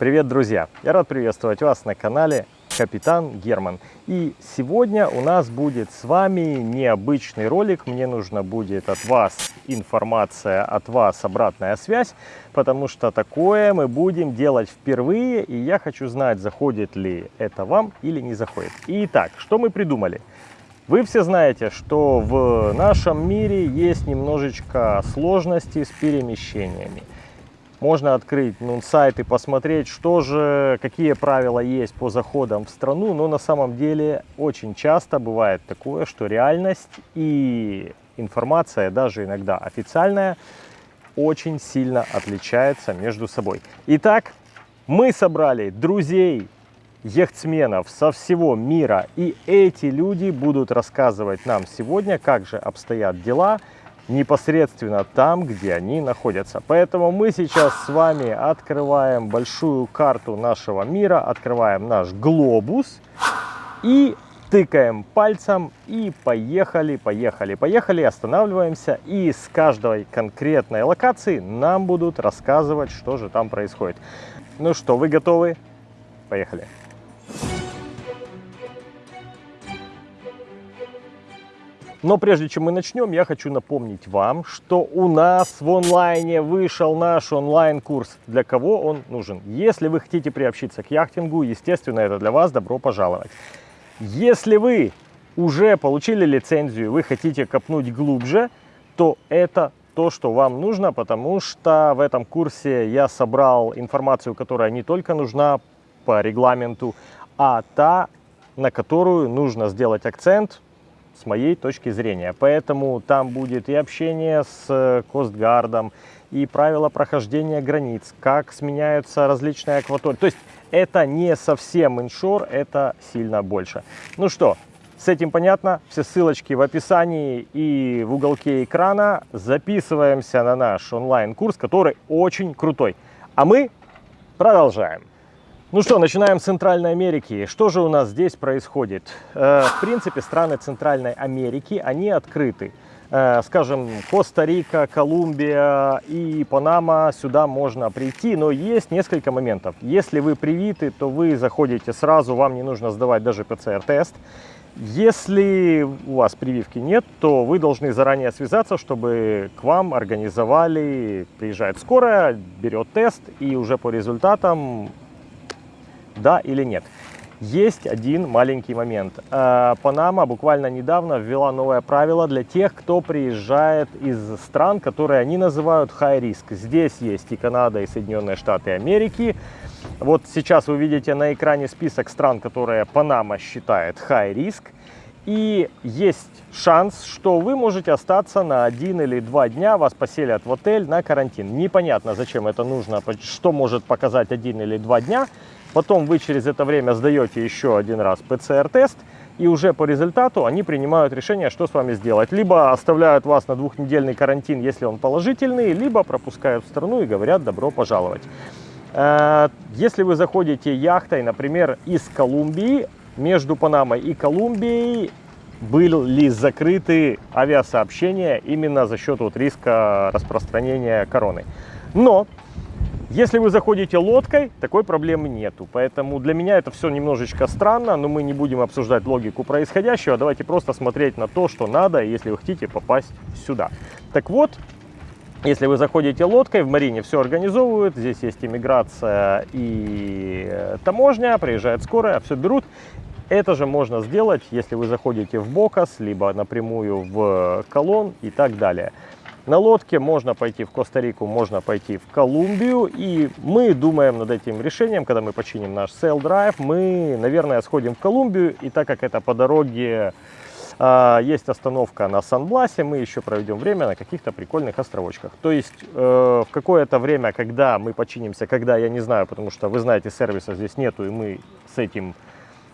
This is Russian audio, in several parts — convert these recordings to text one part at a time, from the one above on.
Привет, друзья! Я рад приветствовать вас на канале Капитан Герман. И сегодня у нас будет с вами необычный ролик. Мне нужно будет от вас информация, от вас обратная связь, потому что такое мы будем делать впервые, и я хочу знать, заходит ли это вам или не заходит. Итак, что мы придумали? Вы все знаете, что в нашем мире есть немножечко сложности с перемещениями. Можно открыть ну, сайт и посмотреть, что же, какие правила есть по заходам в страну. Но на самом деле очень часто бывает такое, что реальность и информация, даже иногда официальная, очень сильно отличается между собой. Итак, мы собрали друзей яхтсменов со всего мира. И эти люди будут рассказывать нам сегодня, как же обстоят дела непосредственно там, где они находятся. Поэтому мы сейчас с вами открываем большую карту нашего мира, открываем наш глобус и тыкаем пальцем и поехали, поехали, поехали, останавливаемся. И с каждой конкретной локации нам будут рассказывать, что же там происходит. Ну что, вы готовы? Поехали! Но прежде чем мы начнем, я хочу напомнить вам, что у нас в онлайне вышел наш онлайн-курс. Для кого он нужен? Если вы хотите приобщиться к яхтингу, естественно, это для вас добро пожаловать. Если вы уже получили лицензию, вы хотите копнуть глубже, то это то, что вам нужно, потому что в этом курсе я собрал информацию, которая не только нужна по регламенту, а та, на которую нужно сделать акцент с моей точки зрения. Поэтому там будет и общение с э, Костгардом, и правила прохождения границ, как сменяются различные акватории. То есть это не совсем иншор, это сильно больше. Ну что, с этим понятно. Все ссылочки в описании и в уголке экрана. Записываемся на наш онлайн-курс, который очень крутой. А мы продолжаем. Ну что, начинаем с Центральной Америки. Что же у нас здесь происходит? Э, в принципе, страны Центральной Америки, они открыты. Э, скажем, Коста-Рика, Колумбия и Панама, сюда можно прийти, но есть несколько моментов. Если вы привиты, то вы заходите сразу, вам не нужно сдавать даже ПЦР-тест. Если у вас прививки нет, то вы должны заранее связаться, чтобы к вам организовали, приезжает скорая, берет тест и уже по результатам да или нет. Есть один маленький момент. Э, Панама буквально недавно ввела новое правило для тех, кто приезжает из стран, которые они называют high risk. Здесь есть и Канада, и Соединенные Штаты Америки. Вот сейчас вы видите на экране список стран, которые Панама считает high risk. И есть шанс, что вы можете остаться на один или два дня, вас поселят в отель на карантин. Непонятно, зачем это нужно, что может показать один или два дня. Потом вы через это время сдаете еще один раз ПЦР-тест, и уже по результату они принимают решение, что с вами сделать. Либо оставляют вас на двухнедельный карантин, если он положительный, либо пропускают в страну и говорят «добро пожаловать». Э, если вы заходите яхтой, например, из Колумбии, между Панамой и Колумбией были закрыты авиасообщения именно за счет вот риска распространения короны. Но если вы заходите лодкой, такой проблемы нету. Поэтому для меня это все немножечко странно, но мы не будем обсуждать логику происходящего. Давайте просто смотреть на то, что надо, если вы хотите попасть сюда. Так вот, если вы заходите лодкой, в Марине все организовывают. Здесь есть иммиграция и э, таможня, приезжает скорая, все берут. Это же можно сделать, если вы заходите в Бокас, либо напрямую в Колон и так далее. На лодке можно пойти в Коста-Рику, можно пойти в Колумбию. И мы думаем над этим решением, когда мы починим наш Sail Drive, мы, наверное, сходим в Колумбию. И так как это по дороге э, есть остановка на Сан-Бласе, мы еще проведем время на каких-то прикольных островочках. То есть э, в какое-то время, когда мы починимся, когда, я не знаю, потому что вы знаете, сервиса здесь нету, и мы с этим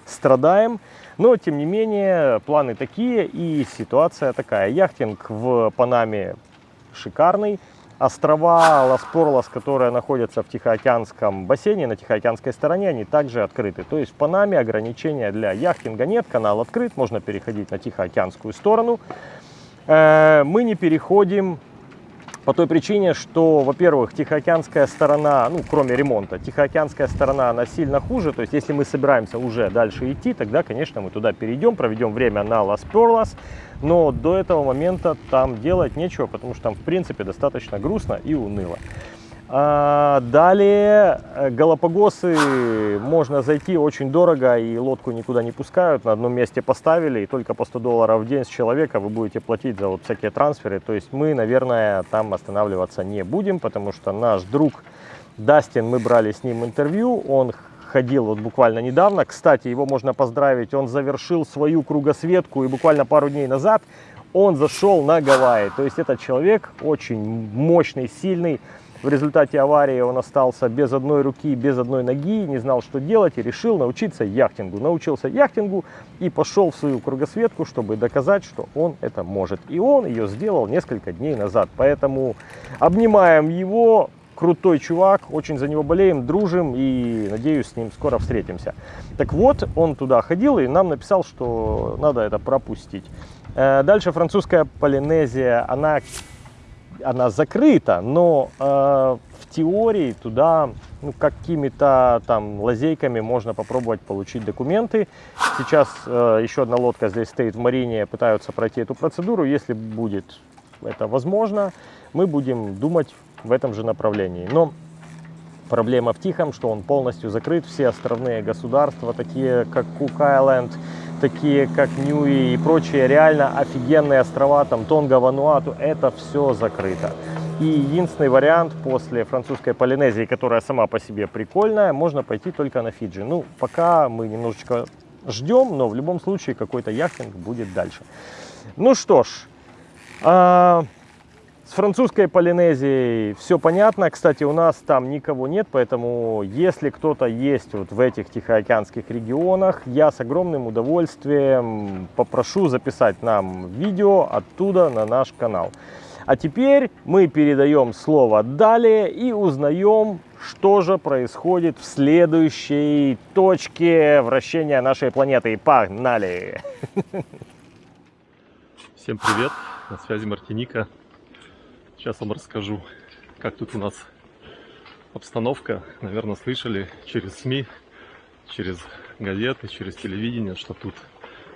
страдаем. Но, тем не менее, планы такие и ситуация такая. Яхтинг в Панаме шикарный. Острова Лас-Порлас, которые находятся в Тихоокеанском бассейне, на Тихоокеанской стороне, они также открыты. То есть в Панаме ограничения для яхтинга нет, канал открыт, можно переходить на Тихоокеанскую сторону. Э, мы не переходим По той причине, что, во-первых, Тихоокеанская сторона, ну, кроме ремонта, Тихоокеанская сторона, она сильно хуже. То есть, если мы собираемся уже дальше идти, тогда, конечно, мы туда перейдем, проведем время на Лас Перлас. Но до этого момента там делать нечего, потому что там, в принципе, достаточно грустно и уныло. А, далее э, Галапагосы можно зайти очень дорого и лодку никуда не пускают. На одном месте поставили и только по 100 долларов в день с человека вы будете платить за вот всякие трансферы. То есть мы, наверное, там останавливаться не будем, потому что наш друг Дастин, мы брали с ним интервью, он ходил вот буквально недавно. Кстати, его можно поздравить, он завершил свою кругосветку и буквально пару дней назад он зашел на Гавайи. То есть этот человек очень мощный, сильный, в результате аварии он остался без одной руки, без одной ноги, не знал, что делать и решил научиться яхтингу. Научился яхтингу и пошел в свою кругосветку, чтобы доказать, что он это может. И он ее сделал несколько дней назад. Поэтому обнимаем его, крутой чувак, очень за него болеем, дружим и надеюсь с ним скоро встретимся. Так вот, он туда ходил и нам написал, что надо это пропустить. Э, дальше французская Полинезия, она она закрыта, но э, в теории туда ну, какими-то там лазейками можно попробовать получить документы. Сейчас э, еще одна лодка здесь стоит в Марине, пытаются пройти эту процедуру. Если будет это возможно, мы будем думать в этом же направлении. Но проблема в Тихом, что он полностью закрыт. Все островные государства, такие как Кук-Айленд, такие как Ньюи и прочие реально офигенные острова, там Тонга, Вануату, это все закрыто. И единственный вариант после французской Полинезии, которая сама по себе прикольная, можно пойти только на Фиджи. Ну, пока мы немножечко ждем, но в любом случае какой-то яхтинг будет дальше. Ну что ж, а, с французской Полинезией все понятно. Кстати, у нас там никого нет, поэтому если кто-то есть вот в этих тихоокеанских регионах, я с огромным удовольствием попрошу записать нам видео оттуда на наш канал. А теперь мы передаем слово далее и узнаем, что же происходит в следующей точке вращения нашей планеты. Погнали! Всем привет! На связи Мартиника. Сейчас вам расскажу, как тут у нас обстановка. Наверное, слышали через СМИ, через газеты, через телевидение, что тут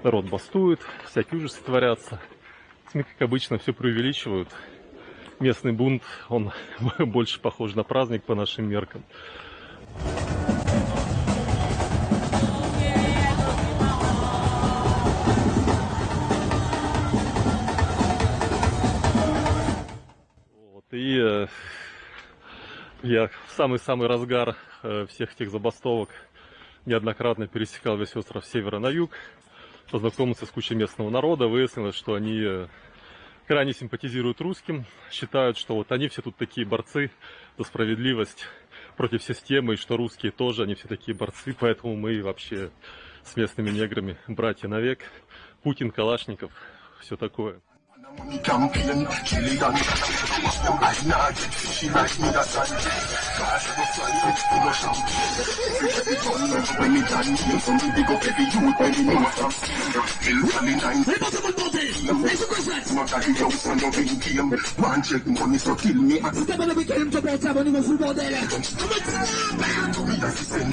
народ бастует, всякие ужасы творятся. СМИ, как обычно, все преувеличивают. Местный бунт, он больше похож на праздник по нашим меркам. И э, я в самый-самый разгар э, всех этих забастовок неоднократно пересекал весь остров с севера на юг, познакомился с кучей местного народа, выяснилось, что они э, крайне симпатизируют русским, считают, что вот они все тут такие борцы за справедливость против системы, и что русские тоже, они все такие борцы, поэтому мы вообще с местными неграми братья навек. Путин, Калашников, все такое. Money campaign, killing and I not she like me that time. Cars go flying, full of champagne. Every gun never when me done. Some big up every youth when me know from steel. Still funny nine. Impossible nothing. It's a business. Not that you don't want your big game. One check money so kill me. I the big game to better money with football there. Come on, me that's the same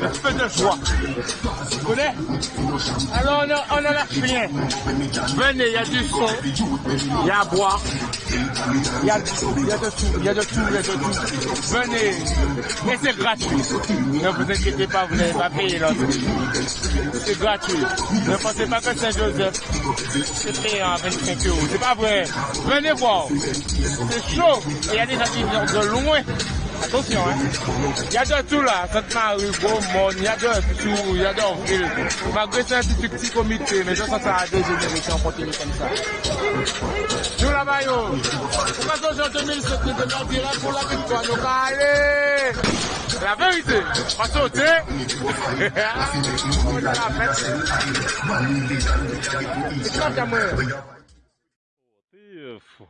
Le feu de joie Tu connais Alors on a la rien Venez, il y a du son Il y a à boire il y, a, il y a de tout, il y a de tout, y a de tout. Venez, et c'est gratuit. Ne vous inquiétez pas, vous n'avez pas payé l'entrée. C'est gratuit. Ne pensez pas que Saint-Joseph, c'est payant avec 25 euros. C'est pas vrai. Venez voir. C'est chaud. Il y a des gens qui viennent de loin Attention, hein. Il y a de tout là. Sainte-Marie, Beaumont, il y a de tout, il y a d'Orville. Malgré c'est un petit, petit comité, mais je sens ça a dégénéré si on continue comme ça. Nous là-bas, yo. Pourquoi ça, en 2007, nous devons dire pour la victoire, nous allez. La vérité. On est à la fête. C'est comme ça, moi.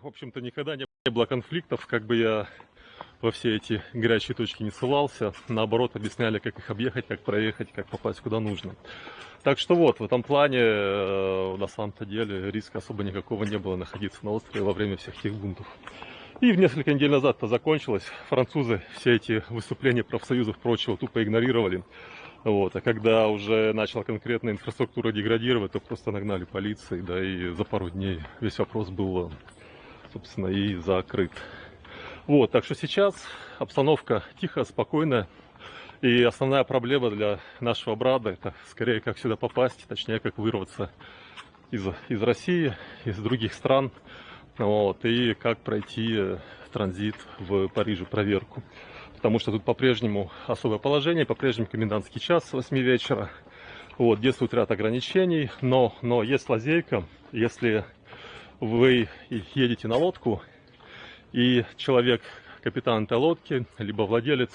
В общем-то, никогда не было конфликтов, как бы я во все эти горячие точки не ссылался. Наоборот, объясняли, как их объехать, как проехать, как попасть куда нужно. Так что вот, в этом плане, э, на самом-то деле, риска особо никакого не было находиться на острове во время всех этих бунтов. И в несколько недель назад это закончилось. Французы все эти выступления профсоюзов прочего тупо игнорировали. Вот. А когда уже начала конкретная инфраструктура деградировать, то просто нагнали полиции, да, и за пару дней весь вопрос был, собственно, и закрыт. Вот, так что сейчас обстановка тихая, спокойная. И основная проблема для нашего брата это скорее как сюда попасть, точнее как вырваться из, из России, из других стран. Вот, и как пройти э, транзит в Париже, проверку. Потому что тут по-прежнему особое положение, по-прежнему комендантский час с 8 вечера. Вот, действует ряд ограничений, но, но есть лазейка, если вы едете на лодку, и человек, капитан этой лодки, либо владелец,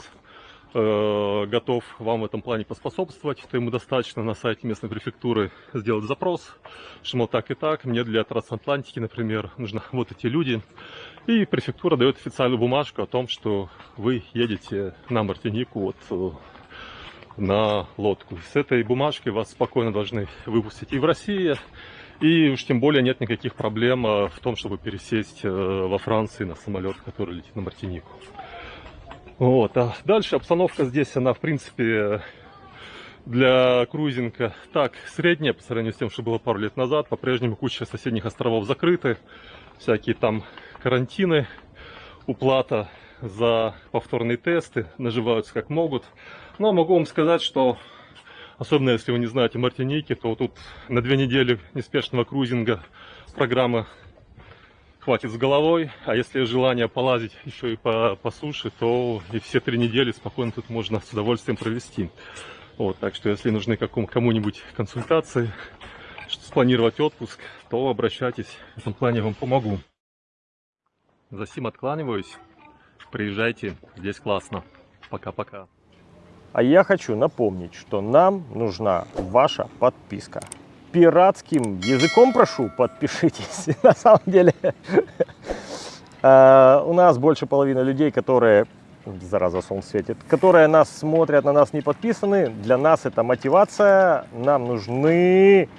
э, готов вам в этом плане поспособствовать, то ему достаточно на сайте местной префектуры сделать запрос, что, мол, так и так, мне для трансатлантики, например, нужны вот эти люди. И префектура дает официальную бумажку о том, что вы едете на Мартинику вот, э, на лодку. С этой бумажкой вас спокойно должны выпустить и в России, и уж тем более нет никаких проблем э, в том, чтобы пересесть э, во Франции на самолет, который летит на Мартинику. Вот. А дальше обстановка здесь, она в принципе для круизинга так средняя по сравнению с тем, что было пару лет назад. По-прежнему куча соседних островов закрыты, всякие там карантины, уплата за повторные тесты, наживаются как могут. Но могу вам сказать, что особенно если вы не знаете Мартиники, то тут на две недели неспешного круизинга программа хватит с головой, а если желание полазить еще и по, по суше, то и все три недели спокойно тут можно с удовольствием провести. Вот, так что если нужны кому-нибудь консультации, спланировать отпуск, то обращайтесь, в этом плане я вам помогу. За сим откланиваюсь, приезжайте, здесь классно. Пока-пока. А я хочу напомнить, что нам нужна ваша подписка. Пиратским языком прошу, подпишитесь. На самом деле, э, у нас больше половины людей, которые, зараза, солнце светит, которые нас смотрят, на нас не подписаны. Для нас это мотивация. Нам нужны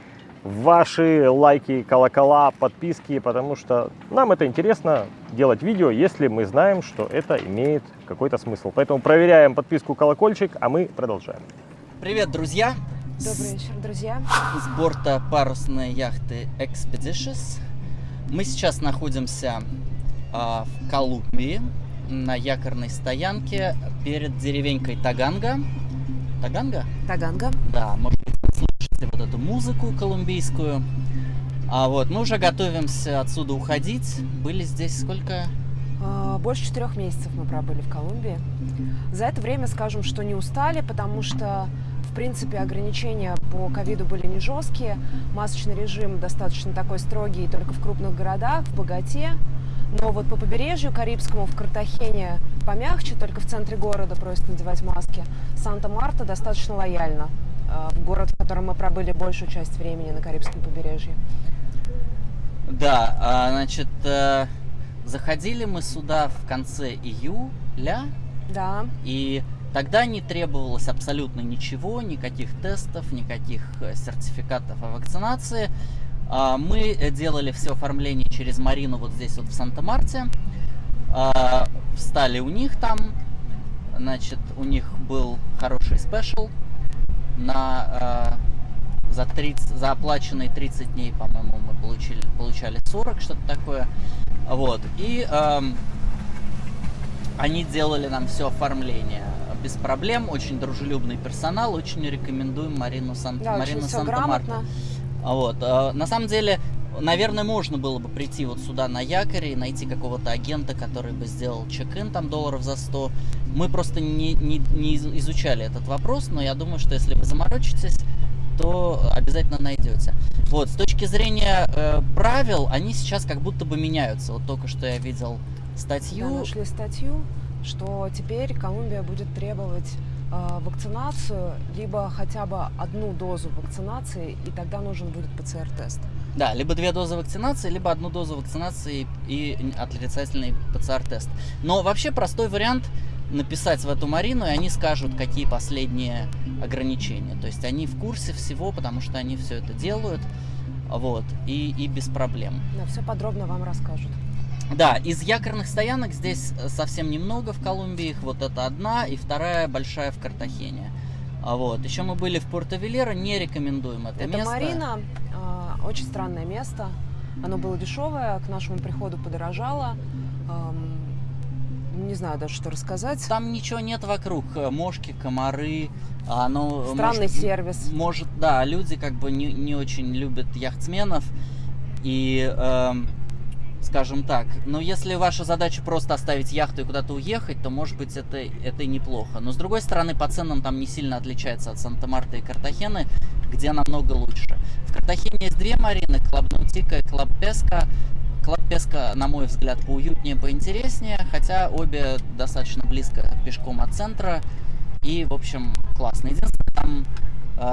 ваши лайки, колокола, подписки, потому что нам это интересно делать видео, если мы знаем, что это имеет какой-то смысл. Поэтому проверяем подписку, колокольчик, а мы продолжаем. Привет, друзья! Добрый вечер, друзья. С борта парусной яхты Expeditious. Мы сейчас находимся а, в Колумбии на якорной стоянке перед деревенькой Таганга. Таганга? Таганга. Да, может вот эту музыку колумбийскую. А вот мы уже готовимся отсюда уходить. Были здесь сколько? А, Больше четырех месяцев мы пробыли в Колумбии. За это время скажем, что не устали, потому что, в принципе, ограничения по ковиду были не жесткие. Масочный режим достаточно такой строгий только в крупных городах, в Богате. Но вот по побережью Карибскому, в Картахене помягче, только в центре города просят надевать маски. Санта-Марта достаточно лояльно. Э, Город, в котором мы пробыли большую часть времени на Карибском побережье. Да, а, значит, э, заходили мы сюда в конце июля, Да, И тогда не требовалось абсолютно ничего, никаких тестов, никаких э, сертификатов о вакцинации. А, Мы делали все оформление через Марину вот здесь вот в Санта-Марте. А, Встали у них там. Значит, у них был хороший спешл на а, за 30, за оплаченные 30 дней, по-моему, мы получили, получали 40, что-то такое. Вот. И ам, они делали нам все оформление без проблем, очень дружелюбный персонал, очень рекомендуем Марину, Сан... да, Марину Санта-Марта. грамотно. Вот. э, На самом деле, наверное, можно было бы прийти вот сюда на якоре и найти какого-то агента, который бы сделал чек-ин там долларов за 100. Мы просто не, не, не изучали этот вопрос, но я думаю, что если вы заморочитесь, то обязательно найдете. Вот, с точки зрения э, правил, они сейчас как будто бы меняются. Вот только что я видел статью. Да, нашли статью, что теперь Колумбия будет требовать э, вакцинацию, либо хотя бы одну дозу вакцинации, и тогда нужен будет ПЦР-тест. Да, либо две дозы вакцинации, либо одну дозу вакцинации и отрицательный ПЦР-тест. Но вообще простой вариант написать в эту Марину, и они скажут, какие последние ограничения. То есть они в курсе всего, потому что они все это делают, вот, и, и без проблем. Да, все подробно вам расскажут. Да, из якорных стоянок здесь совсем немного в Колумбии, их вот это одна, и вторая большая в Картахене. А вот. Еще мы были в Порто-Велеро, не рекомендуем это, это место. Марина, э, очень странное место. Оно было дешевое, к нашему приходу подорожало. Эм, не знаю даже, что рассказать. Там ничего нет вокруг. Мошки, комары. Оно Странный может, сервис. Может, да, люди как бы не, не очень любят яхтсменов. И эм, скажем так. Но если ваша задача просто оставить яхту и куда-то уехать, то, может быть, это, это и неплохо. Но, с другой стороны, по ценам там не сильно отличается от Санта-Марта и Картахены, где намного лучше. В Картахене есть две марины, Club Náutico и Club Pesca. Club Pesca, на мой взгляд, поуютнее, поинтереснее, хотя обе достаточно близко пешком от центра. И, в общем, классно. Единственное, там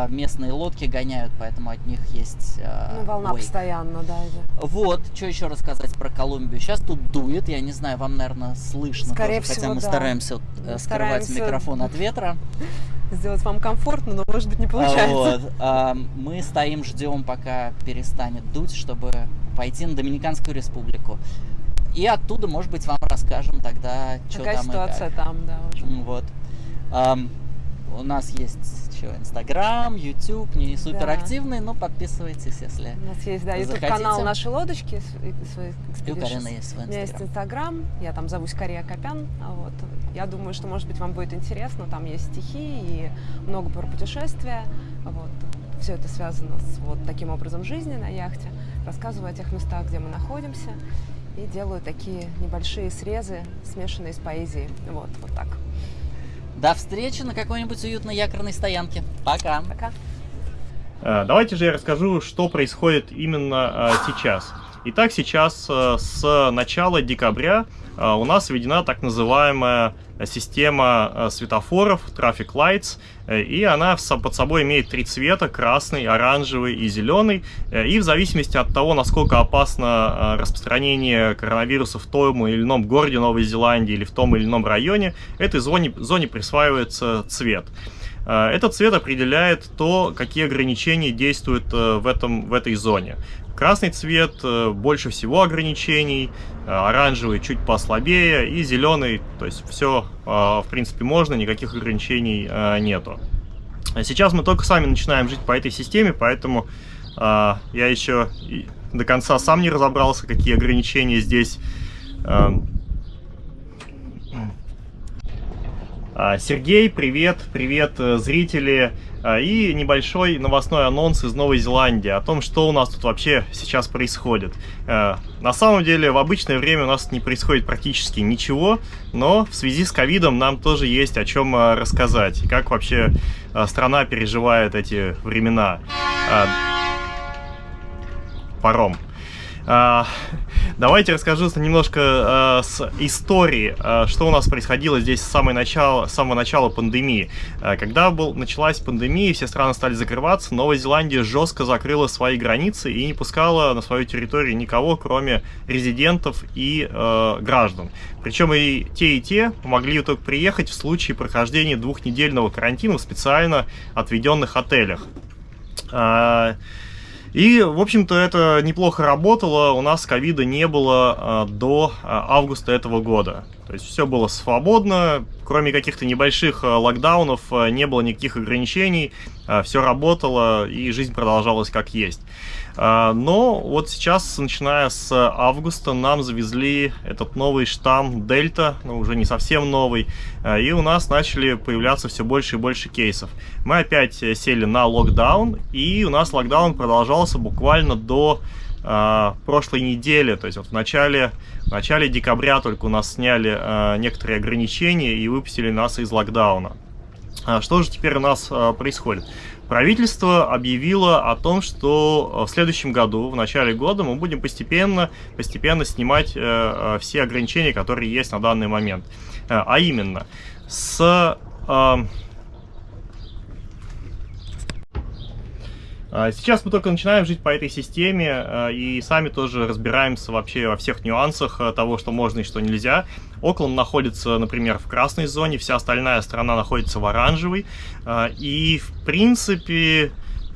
местные лодки гоняют, поэтому от них есть э, Ну, волна ой. постоянно, да. Вот, что еще рассказать про Колумбию. Сейчас тут дует, я не знаю, вам, наверное, слышно Скорее тоже, всего, хотя мы да. стараемся Мы скрывать стараемся микрофон от ветра. Сделать вам комфортно, но, может быть, не получается. Вот, а, мы стоим, ждем, пока перестанет дуть, чтобы пойти на Доминиканскую республику. И оттуда, может быть, вам расскажем тогда, что Какая там ситуация и как. там, да, уже. Вот. У нас есть что, Инстаграм, Ютуб, не супер активный, но подписывайтесь, если У нас есть, да, YouTube захотите. канал «Наши лодочки». свой и у. Карины есть свой У меня есть Инстаграм. Инстаграм, я там зовусь Кария Копян. а Вот. Я думаю, что, может быть, вам будет интересно. Там есть стихи и много про путешествия. Вот. Все это связано с вот таким образом жизни на яхте. Рассказываю о тех местах, где мы находимся. И делаю такие небольшие срезы, смешанные с поэзией. Вот, вот так. До встречи на какой-нибудь уютной якорной стоянке. Пока. Пока. Э, Давайте же я расскажу, что происходит именно э, сейчас. Итак, сейчас э, с начала декабря э, у нас введена так называемая система э, светофоров, Traffic Lights, и она под собой имеет три цвета, красный, оранжевый и зеленый, и в зависимости от того, насколько опасно распространение коронавируса в том или ином городе Новой Зеландии или в том или ином районе, этой зоне, зоне присваивается цвет. Этот цвет определяет то, какие ограничения действуют в, этом, в этой зоне. Красный цвет э, больше всего ограничений, э, оранжевый чуть послабее и зеленый, то есть все в принципе можно, никаких ограничений э, нету. А Сейчас мы только сами начинаем жить по этой системе, поэтому э, я еще до конца сам не разобрался, какие ограничения здесь. Э, А, Сергей, привет, привет, э, зрители. А, И небольшой новостной анонс из Новой Зеландии о том, что у нас тут вообще сейчас происходит. Э, На самом деле, в обычное время у нас не происходит практически ничего, но в связи с ковидом нам тоже есть о чем рассказать. И как вообще страна переживает эти времена. А, Паром. А, Давайте расскажу немножко э, с истории, э, что у нас происходило здесь с, самой начала, с самого начала пандемии. Когда был, началась пандемия, все страны стали закрываться, Новая Зеландия жестко закрыла свои границы и не пускала на свою территорию никого, кроме резидентов и э, граждан. Причем и те, и те могли только приехать в случае прохождения двухнедельного карантина в специально отведенных отелях. И, в общем-то, это неплохо работало. У нас ковида не было а, до а, августа этого года. То есть все было свободно, кроме каких-то небольших а, локдаунов, а, не было никаких ограничений, все работало и жизнь продолжалась как есть. Но вот сейчас, начиная с августа, нам завезли этот новый штамм Дельта, ну уже не совсем новый, и у нас начали появляться все больше и больше кейсов. Мы опять э, сели на локдаун, и у нас локдаун продолжался буквально до э, прошлой неделе, то есть вот в начале, в начале декабря только у нас сняли э, некоторые ограничения и выпустили нас из локдауна. А что же теперь у нас э, происходит? Правительство объявило о том, что в следующем году, в начале года, мы будем постепенно, постепенно снимать э, э, все ограничения, которые есть на данный момент. Э, а именно, с... Э, сейчас мы только начинаем жить по этой системе а, и сами тоже разбираемся вообще во всех нюансах а, того, что можно и что нельзя. Окленд находится, например, в красной зоне, вся остальная страна находится в оранжевой. И, в принципе,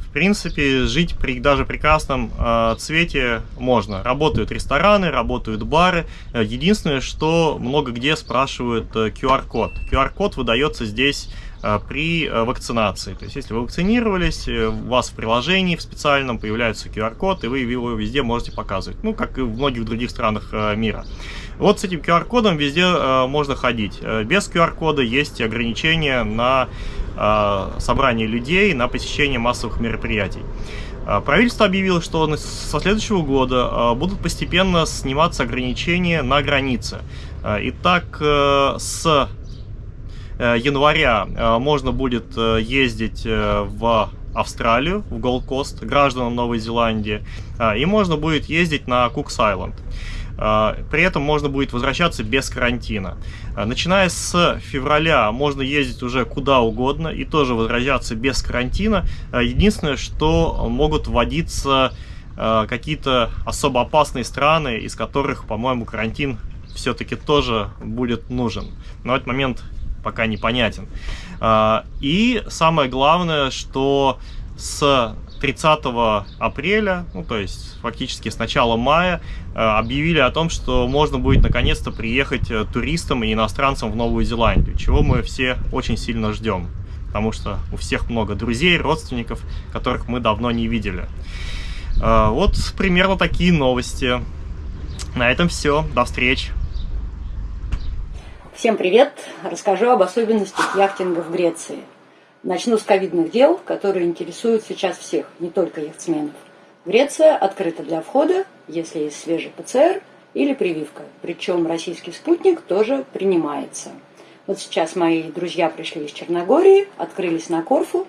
в принципе, жить при даже прекрасном э, цвете можно. Работают рестораны, работают бары. Единственное, что много где спрашивают э, QR-код. QR-код выдается здесь при э, вакцинации. То есть, если вы вакцинировались, э, у вас в приложении в специальном появляется QR-код, и вы его везде можете показывать. Ну, как и в многих других странах мира. Вот с этим QR-кодом везде можно ходить. Без QR-кода есть ограничения на собрание людей, на посещение массовых мероприятий. Правительство объявило, что со следующего года будут постепенно сниматься ограничения на границе. Итак, с Э, января э, можно будет э, ездить в Австралию, в Кост, гражданам Новой Зеландии, и можно будет ездить на Кукс-Айленд. При этом можно будет возвращаться без карантина. Начиная с февраля можно ездить уже куда угодно и тоже возвращаться без карантина. Единственное, что могут вводиться какие-то особо опасные страны, из которых, по-моему, карантин все-таки тоже будет нужен. В этот момент пока непонятен. А, и самое главное, что с 30 апреля, ну то есть фактически с начала мая, а, объявили о том, что можно будет наконец-то приехать э, туристам и иностранцам в Новую Зеландию, чего мы все очень сильно ждем, потому что у всех много друзей, родственников, которых мы давно не видели. А, вот примерно такие новости. На этом все. До встречи. Всем привет! Расскажу об особенностях яхтинга в Греции. Начну с ковидных дел, которые интересуют сейчас всех, не только яхтсменов. Греция открыта для входа, если есть свежий ПЦР или прививка. Причем российский спутник тоже принимается. Вот сейчас мои друзья пришли из Черногории, открылись на Корфу,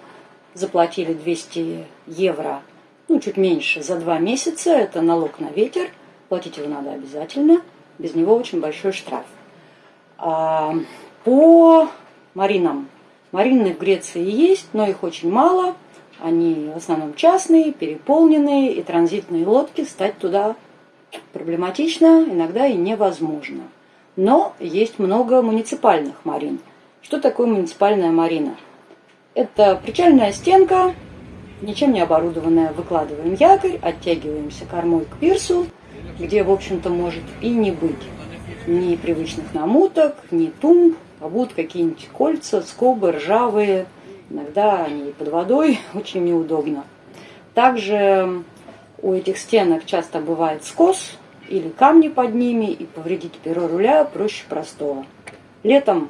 заплатили 200 евро, ну чуть меньше, за два месяца. Это налог на ветер, платить его надо обязательно, без него очень большой штраф. А, по маринам. Марины в Греции есть, но их очень мало. Они в основном частные, переполненные, и транзитные лодки стать туда проблематично, иногда и невозможно. Но есть много муниципальных марин. Что такое муниципальная марина? Это причальная стенка, ничем не оборудованная. Выкладываем якорь, оттягиваемся кормой к пирсу, где, в общем-то, может и не быть ни привычных намуток, ни тумб, а будут какие-нибудь кольца, скобы, ржавые. Иногда они под водой, очень неудобно. Также у этих стенок часто бывает скос или камни под ними, и повредить перо руля проще простого. Летом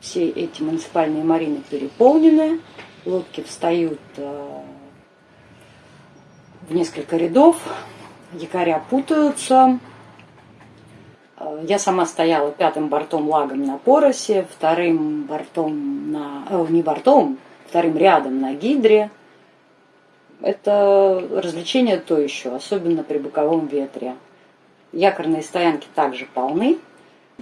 все эти муниципальные марины переполнены, лодки встают э, в несколько рядов, якоря путаются, я сама стояла пятым бортом лагом на Поросе, вторым бортом на... Э, не бортом, вторым рядом на Гидре. Это развлечение то еще, особенно при боковом ветре. Якорные стоянки также полны.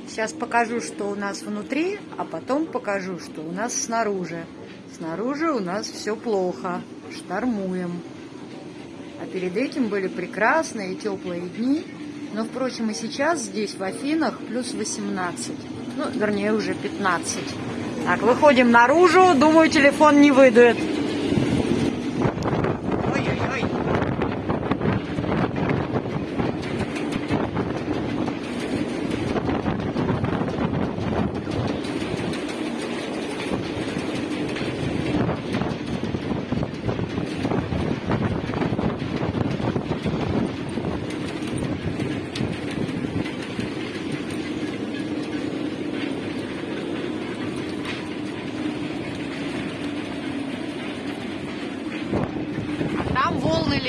Сейчас покажу, что у нас внутри, а потом покажу, что у нас снаружи. Снаружи у нас все плохо, штормуем. А перед этим были прекрасные теплые дни, но, впрочем, и сейчас здесь, в Афинах, плюс 18. Ну, вернее, уже 15. Так, выходим наружу. Думаю, телефон не выйдет.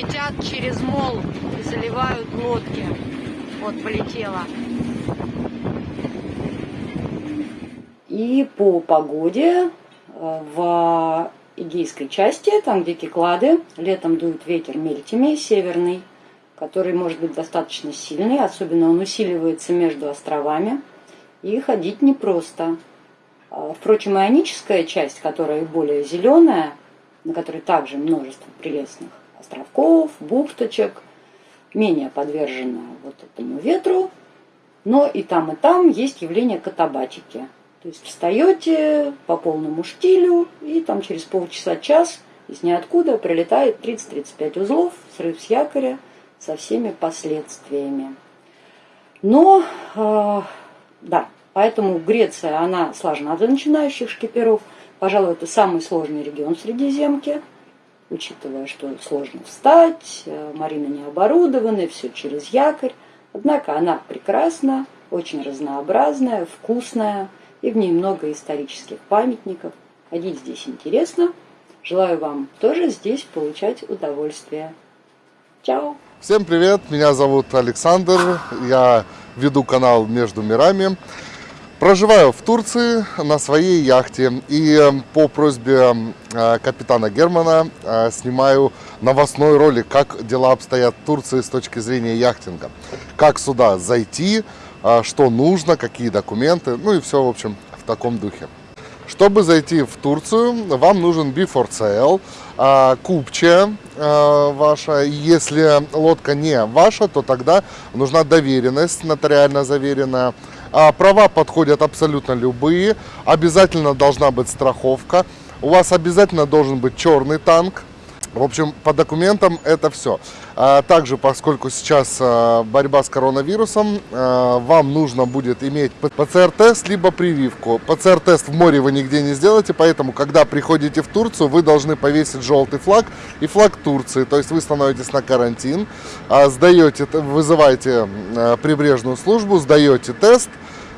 Летят через мол из заливают лодки. Вот, полетела. И по погоде э, в Эгейской части, там где Киклады, летом дует ветер мельтями северный, который может быть достаточно сильный, особенно он усиливается между островами, и ходить непросто. А, Впрочем, ионическая часть, которая более зеленая, на которой также множество прелестных островков, бухточек, менее подвержена вот этому ветру, но и там, и там есть явление катабатики. То есть встаете по полному штилю, и там через полчаса-час из ниоткуда прилетает 30-35 узлов, срыв с якоря со всеми последствиями. Но, э, да, поэтому Греция, она сложна для начинающих шкиперов. Пожалуй, это самый сложный регион Средиземки, учитывая, что сложно встать, э, марины не оборудованы, все через якорь. Однако она прекрасна, очень разнообразная, вкусная, и в ней много исторических памятников. Ходить здесь интересно. Желаю вам тоже здесь получать удовольствие. Чао! Всем привет, меня зовут Александр, я веду канал «Между мирами». Проживаю в Турции на своей яхте и э, по просьбе э, капитана Германа э, снимаю новостной ролик, как дела обстоят в Турции с точки зрения яхтинга. Как сюда зайти, что нужно, какие документы, ну и все, в общем, в таком духе. Чтобы зайти в Турцию, вам нужен Before Sale, купче ваша. Если лодка не ваша, то тогда нужна доверенность, нотариально заверенная. А права подходят абсолютно любые. Обязательно должна быть страховка. У вас обязательно должен быть черный танк. В общем, по документам это все. А также, поскольку сейчас а, борьба с коронавирусом, а, вам нужно будет иметь ПЦР-тест либо прививку. ПЦР-тест в море вы нигде не сделаете, поэтому, когда приходите в Турцию, вы должны повесить желтый флаг и флаг Турции. То есть вы становитесь на карантин, сдаете, вызываете прибрежную службу, сдаете тест,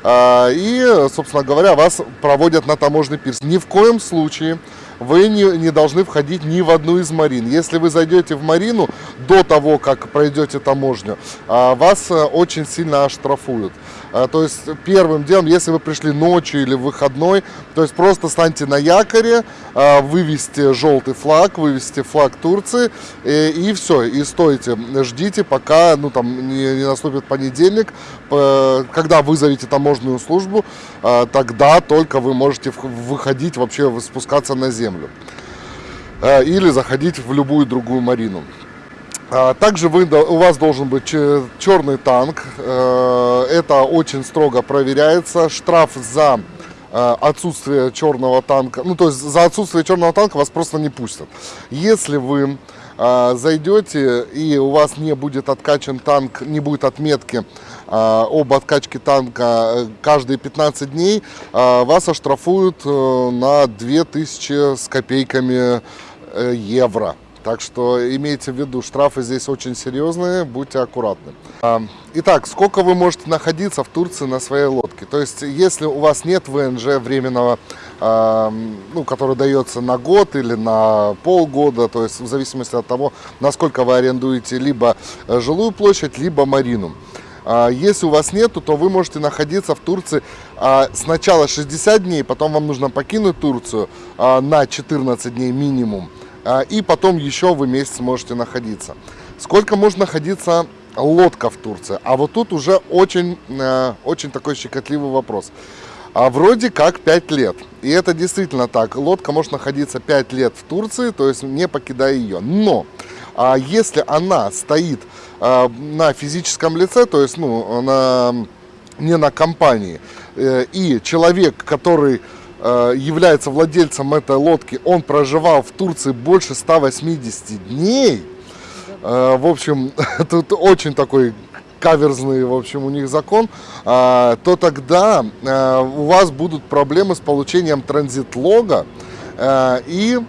и, собственно говоря, вас проводят на таможенный пирс. Ни в коем случае вы не, не должны входить ни в одну из марин. Если вы зайдете в марину до того, как пройдете таможню, а, вас э, очень сильно оштрафуют. А, то есть первым делом, если вы пришли ночью или в выходной, то есть просто станьте на якоре, а, вывести желтый флаг, вывести флаг Турции и, и все, и стойте, ждите, пока ну, там, не, не наступит понедельник, когда вызовете таможенную службу, тогда только вы можете выходить, вообще спускаться на землю или заходить в любую другую марину. А, также вы, у вас должен быть черный танк. Э, это очень строго проверяется. Штраф за э, отсутствие черного танка, ну то есть за отсутствие черного танка вас просто не пустят. Если вы э, зайдете и у вас не будет откачан танк, не будет отметки об откачке танка каждые 15 дней, вас оштрафуют на 2000 с копейками евро. Так что имейте в виду, штрафы здесь очень серьезные, будьте аккуратны. А, итак, сколько вы можете находиться в Турции на своей лодке? То есть, если у вас нет ВНЖ временного, а, ну, который дается на год или на полгода, то есть в зависимости от того, насколько вы арендуете либо э, жилую площадь, либо марину. А, если у вас нету, то вы можете находиться в Турции сначала 60 дней, потом вам нужно покинуть Турцию на 14 дней минимум. А, и потом еще вы месяц можете находиться. Сколько может находиться лодка в Турции? А вот тут уже очень, э, очень такой щекотливый вопрос. А вроде как 5 лет. И это действительно так. Лодка может находиться 5 лет в Турции, то есть не покидая ее. Но а если она стоит а, на физическом лице, то есть ну, на, не на компании, э, и человек, который является владельцем этой лодки, он проживал в Турции больше 180 дней. Э, в общем, тут очень такой каверзный, в общем, у них закон, э, то тогда у вас будут проблемы с получением транзит-лога и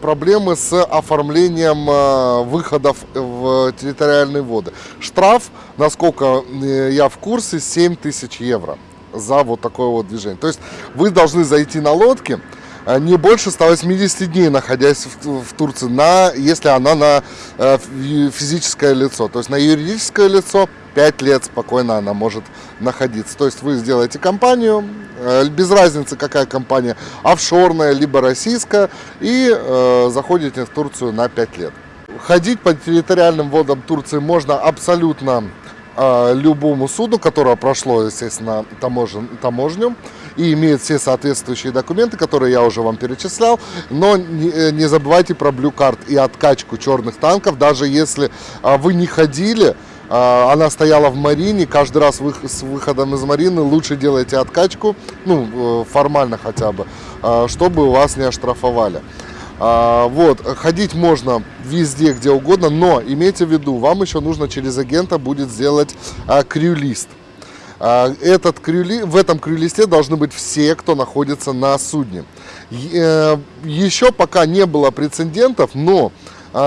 проблемы с оформлением выходов в территориальные воды. Штраф, насколько я в курсе, 7 тысяч евро за вот такое вот движение. То есть вы должны зайти на лодке, э, не больше 180 дней, находясь в, в Турции, на, если она на э, физическое лицо. То есть на юридическое лицо 5 лет спокойно она может находиться. То есть вы сделаете компанию, э, без разницы какая компания, офшорная либо российская, и э, заходите в Турцию на 5 лет. Ходить по территориальным водам Турции можно абсолютно любому суду, которое прошло, естественно, таможен, таможню и имеет все соответствующие документы, которые я уже вам перечислял. Но не, э, не забывайте про Blue и откачку черных танков, даже если э, вы не ходили, э, она стояла в Марине, каждый раз вы, с выходом из Марины лучше делайте откачку, ну, э, формально хотя бы, чтобы вас не оштрафовали. А, вот, ходить можно везде, где угодно, но имейте в виду, вам еще нужно через агента будет сделать а, крю-лист. А, этот крюли, в этом крюлисте должны быть все, кто находится на судне. Э, еще пока не было прецедентов, но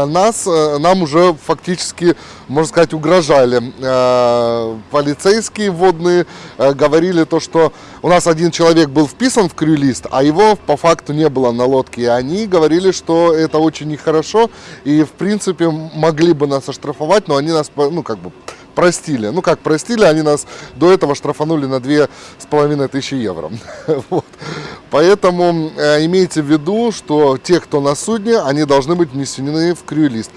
нас, э, нам уже фактически, можно сказать, угрожали. Э, полицейские водные э, говорили то, что у нас один человек был вписан в крюлист, а его по факту не было на лодке. И они говорили, что это очень нехорошо, и в принципе могли бы нас оштрафовать, но они нас, ну как бы, простили. Ну как простили, они нас до этого штрафанули на две с половиной тысячи евро. вот. Поэтому э, имейте в виду, что те, кто на судне, они должны быть внесены в крю-лист.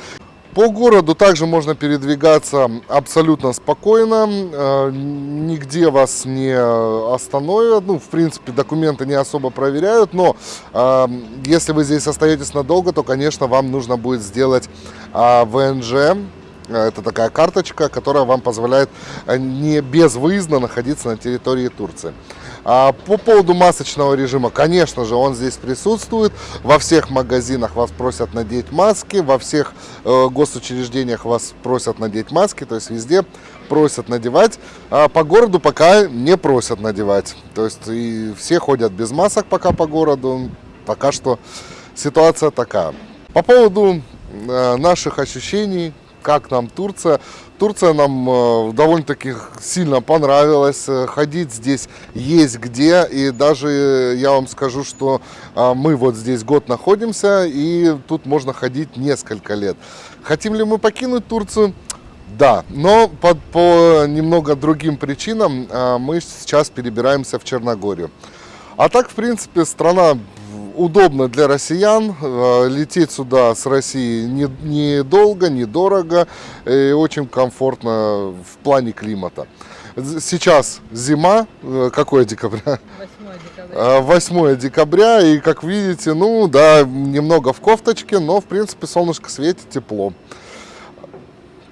По городу также можно передвигаться абсолютно спокойно, э, нигде вас не остановят, ну, в принципе, документы не особо проверяют, но э, если вы здесь остаетесь надолго, то, конечно, вам нужно будет сделать э, ВНЖ, это такая карточка, которая вам позволяет э, не безвыездно находиться на территории Турции. А по поводу масочного режима, конечно же, он здесь присутствует. Во всех магазинах вас просят надеть маски, во всех э, госучреждениях вас просят надеть маски, то есть везде просят надевать. А по городу пока не просят надевать. То есть и все ходят без масок пока по городу. Пока что ситуация такая. По поводу э, наших ощущений, как нам Турция. Турция нам э, довольно-таки сильно понравилась. Э, ходить здесь есть где. И даже я вам скажу, что э, мы вот здесь год находимся, и тут можно ходить несколько лет. Хотим ли мы покинуть Турцию? Да, но по, по немного другим причинам мы сейчас перебираемся в Черногорию. А так, в принципе, страна удобно для россиян. Э, лететь сюда с России недолго, не недорого и очень комфортно в плане климата. Сейчас зима, э, какое декабря? 8 декабря. 8 декабря, и как видите, ну да, немного в кофточке, но в принципе солнышко светит, тепло.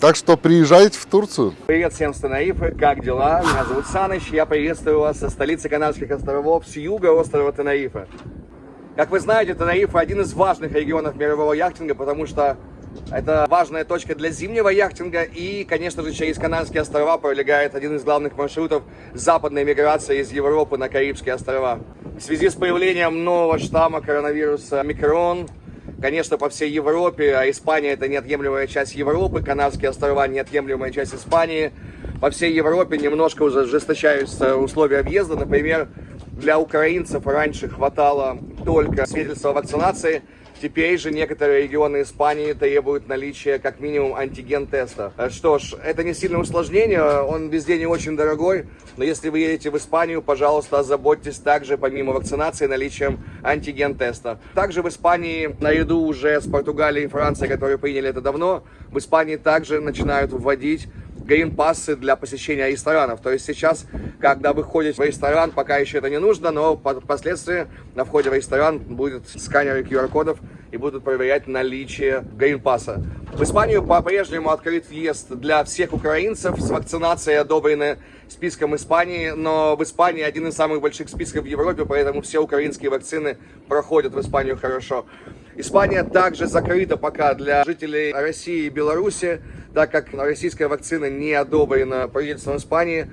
Так что приезжайте в Турцию. Привет всем с Тенаифы, как дела? Меня зовут Саныч, я приветствую вас со столицы Канарских островов, с юга острова Тенаифа. Как вы знаете, Тенерифе один из важных регионов мирового яхтинга, потому что это важная точка для зимнего яхтинга и, конечно же, через Канарские острова пролегает один из главных маршрутов западной миграции из Европы на Карибские острова. В связи с появлением нового штамма коронавируса микрон, конечно, по всей Европе, а Испания это неотъемлемая часть Европы, Канарские острова неотъемлемая часть Испании, по всей Европе немножко уже ужесточаются условия въезда, например, для украинцев раньше хватало только свидетельства о вакцинации. Теперь же некоторые регионы Испании требуют наличия как минимум антиген-теста. Что ж, это не сильное усложнение, он везде не очень дорогой, но если вы едете в Испанию, пожалуйста, озаботьтесь также, помимо вакцинации, наличием антиген-теста. Также в Испании, наряду уже с Португалией и Францией, которые приняли это давно, в Испании также начинают вводить грин-пассы для посещения ресторанов. То есть сейчас, когда вы ходите в ресторан, пока еще это не нужно, но впоследствии на входе в ресторан будет сканеры QR-кодов и будут проверять наличие грин-пасса. В Испанию по-прежнему открыт въезд для всех украинцев с вакцинацией, одобренной списком Испании, но в Испании один из самых больших списков в Европе, поэтому все украинские вакцины проходят в Испанию хорошо. Испания также закрыта пока для жителей России и Беларуси, так как российская вакцина не одобрена правительством Испании,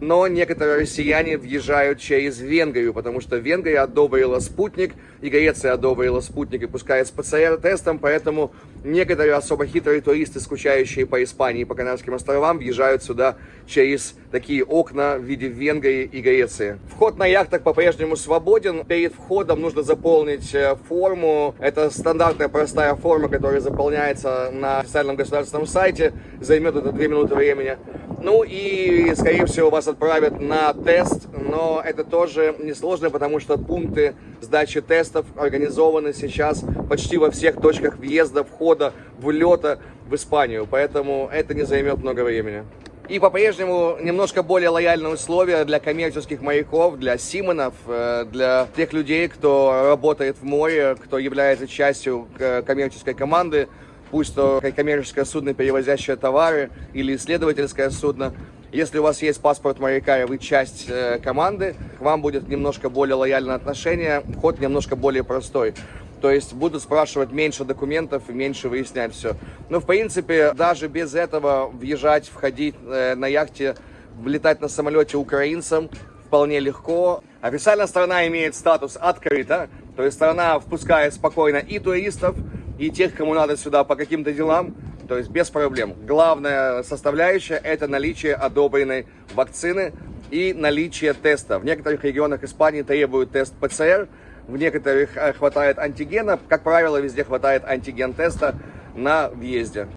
но некоторые россияне въезжают через Венгрию, потому что Венгрия одобрила спутник, и Греция одобрила спутник и пускает с ПЦР-тестом, поэтому некоторые особо хитрые туристы, скучающие по Испании и по Канарским островам, въезжают сюда через такие окна в виде Венгрии и Греции. Вход на яхтах по-прежнему свободен. Перед входом нужно заполнить э, форму. Это стандартная простая форма, которая заполняется на официальном государственном сайте. Займет это 2 минуты времени. Ну и, скорее всего, вас отправят на тест, но это тоже несложно, потому что пункты сдачи тестов организованы сейчас почти во всех точках въезда, входа, влета в Испанию, поэтому это не займет много времени. И по-прежнему немножко более лояльные условия для коммерческих моряков, для симонов, э, для тех людей, кто работает в море, кто является частью э, коммерческой команды пусть то коммерческое судно, перевозящее товары, или исследовательское судно. Если у вас есть паспорт моряка и вы часть э, команды, к вам будет немножко более лояльное отношение, вход немножко более простой. То есть будут спрашивать меньше документов и меньше выяснять все. Но в принципе, даже без этого въезжать, входить э, на яхте, влетать на самолете украинцам вполне легко. Официально страна имеет статус открыта, то есть страна впускает спокойно и туристов, и тех, кому надо сюда по каким-то делам, то есть без проблем. Главная составляющая – это наличие одобренной вакцины и наличие теста. В некоторых регионах Испании требуют тест ПЦР, в некоторых э, хватает антигена. Как правило, везде хватает антиген-теста на въезде.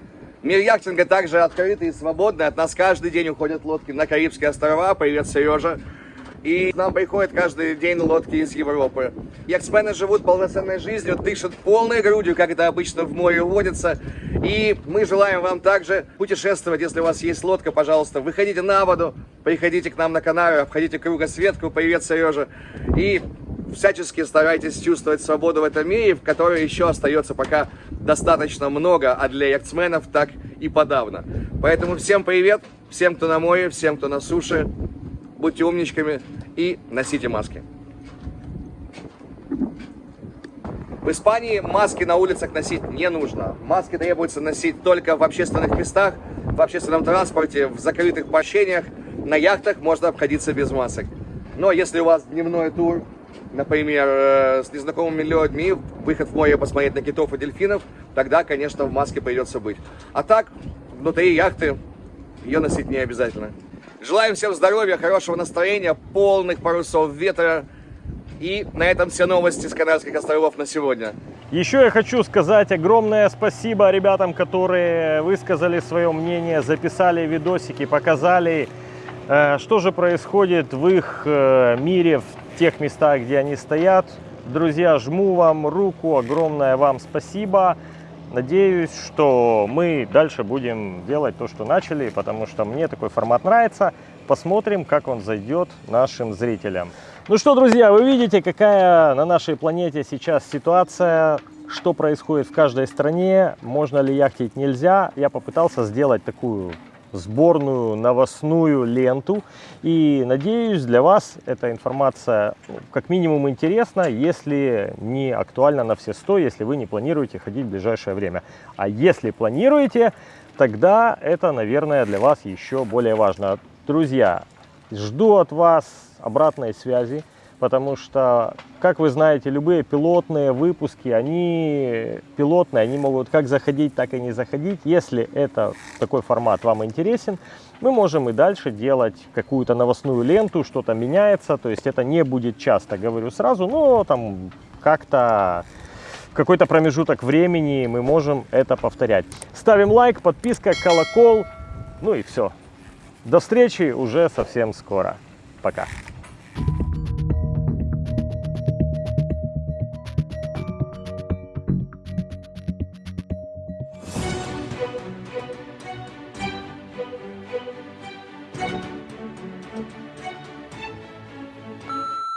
Мир яхтинга также открытый и свободный. От нас каждый день уходят лодки на Карибские острова. Привет, Сережа. И к нам приходят каждый день лодки из Европы. Яхтсмены живут полноценной жизнью, дышат полной грудью, как это обычно в море водится. И мы желаем вам также путешествовать. Если у вас есть лодка, пожалуйста, выходите на воду, приходите к нам на Канары, обходите кругосветку. Привет, Сережа. И всячески старайтесь чувствовать свободу в этом мире, в которой еще остается пока достаточно много, а для яхтсменов так и подавно. Поэтому всем привет, всем, кто на море, всем, кто на суше будьте умничками и носите маски. В Испании маски на улицах носить не нужно. Маски требуется носить только в общественных местах, в общественном транспорте, в закрытых помещениях. На яхтах можно обходиться без масок. Но если у вас дневной тур, например, э, с незнакомыми людьми, выход в море посмотреть на китов и дельфинов, тогда, конечно, в маске придется быть. А так, внутри яхты ее носить не обязательно. Желаем всем здоровья, хорошего настроения, полных парусов ветра. И на этом все новости с Канарских островов на сегодня. Еще я хочу сказать огромное спасибо ребятам, которые высказали свое мнение, записали видосики, показали, э, что же происходит в их э, мире, в тех местах, где они стоят. Друзья, жму вам руку, огромное вам спасибо. Надеюсь, что мы дальше будем делать то, что начали, потому что мне такой формат нравится. Посмотрим, как он зайдет нашим зрителям. Ну что, друзья, вы видите, какая на нашей планете сейчас ситуация, что происходит в каждой стране, можно ли яхтить, нельзя. Я попытался сделать такую сборную новостную ленту. И надеюсь, для вас эта информация ну, как минимум интересна, если не актуальна на все 100, если вы не планируете ходить в ближайшее время. А если планируете, тогда это, наверное, для вас еще более важно. Друзья, жду от вас обратной связи потому что, как вы знаете, любые пилотные выпуски, они пилотные, они могут как заходить, так и не заходить. Если это такой формат вам интересен, мы можем и дальше делать какую-то новостную ленту, что-то меняется, то есть это не будет часто, говорю сразу, но там как-то какой-то промежуток времени мы можем это повторять. Ставим лайк, подписка, колокол, ну и все. До встречи уже совсем скоро. Пока.